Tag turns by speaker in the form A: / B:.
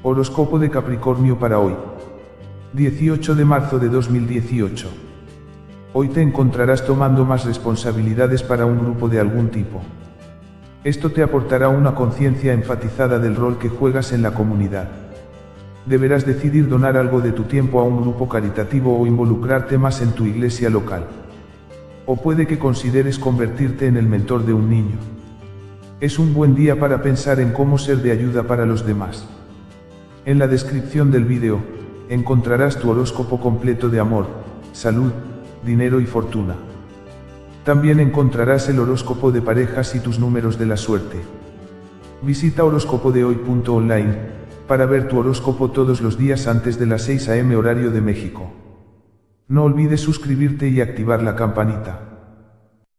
A: Horóscopo de Capricornio para hoy. 18 de marzo de 2018. Hoy te encontrarás tomando más responsabilidades para un grupo de algún tipo. Esto te aportará una conciencia enfatizada del rol que juegas en la comunidad. Deberás decidir donar algo de tu tiempo a un grupo caritativo o involucrarte más en tu iglesia local. O puede que consideres convertirte en el mentor de un niño. Es un buen día para pensar en cómo ser de ayuda para los demás. En la descripción del vídeo, encontrarás tu horóscopo completo de amor, salud, dinero y fortuna. También encontrarás el horóscopo de parejas y tus números de la suerte. Visita horóscopodehoy.online para ver tu horóscopo todos los días antes de las 6 am horario de México. No olvides suscribirte y activar la campanita.